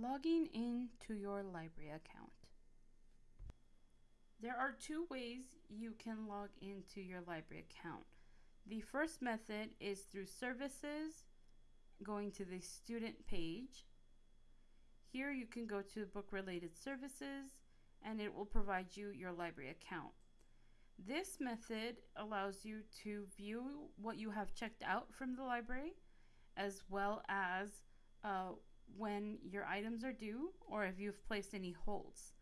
Logging in to your library account. There are two ways you can log into your library account. The first method is through services, going to the student page. Here you can go to book related services and it will provide you your library account. This method allows you to view what you have checked out from the library as well as uh, when your items are due or if you've placed any holds.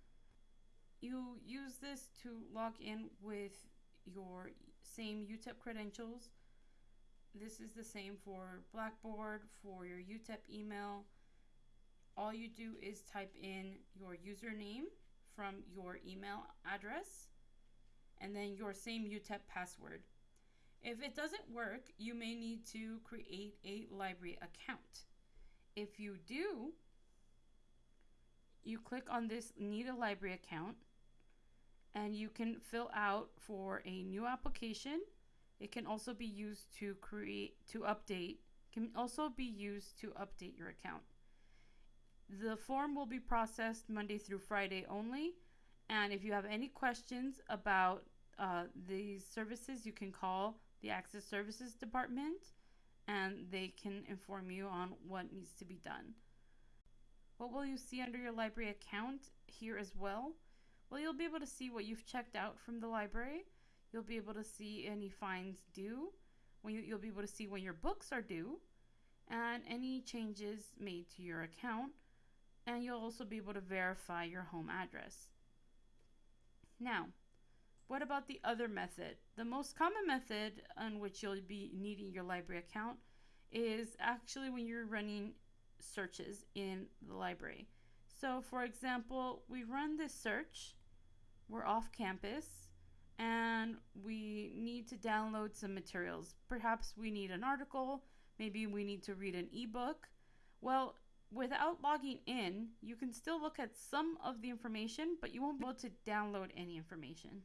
You use this to log in with your same UTEP credentials. This is the same for Blackboard, for your UTEP email. All you do is type in your username from your email address and then your same UTEP password. If it doesn't work, you may need to create a library account. If you do, you click on this need a library account and you can fill out for a new application. It can also be used to create to update can also be used to update your account. The form will be processed Monday through Friday only. And if you have any questions about uh, these services, you can call the Access Services Department they can inform you on what needs to be done. What will you see under your library account here as well? Well, you'll be able to see what you've checked out from the library. You'll be able to see any fines due. When you, you'll be able to see when your books are due and any changes made to your account. And you'll also be able to verify your home address. Now, what about the other method? The most common method on which you'll be needing your library account is actually when you're running searches in the library. So for example, we run this search, we're off campus, and we need to download some materials. Perhaps we need an article, maybe we need to read an ebook. Well, without logging in, you can still look at some of the information, but you won't be able to download any information.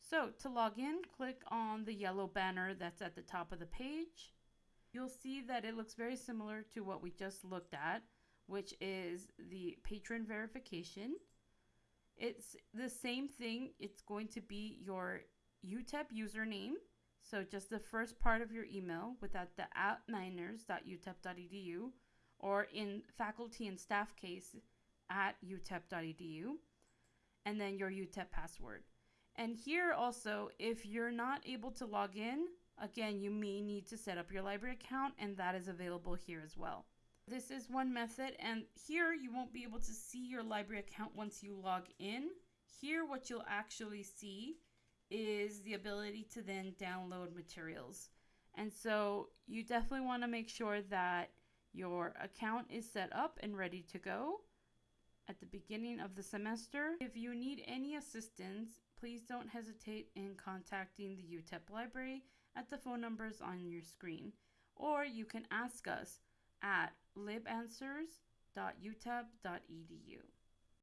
So to log in, click on the yellow banner that's at the top of the page. You'll see that it looks very similar to what we just looked at, which is the patron verification. It's the same thing. It's going to be your UTEP username. So just the first part of your email without the at miners.utep.edu or in faculty and staff case at utep.edu and then your UTEP password. And here also, if you're not able to log in, again, you may need to set up your library account and that is available here as well. This is one method and here you won't be able to see your library account once you log in. Here what you'll actually see is the ability to then download materials. And so you definitely want to make sure that your account is set up and ready to go at the beginning of the semester. If you need any assistance, please don't hesitate in contacting the UTEP library at the phone numbers on your screen, or you can ask us at libanswers.utep.edu.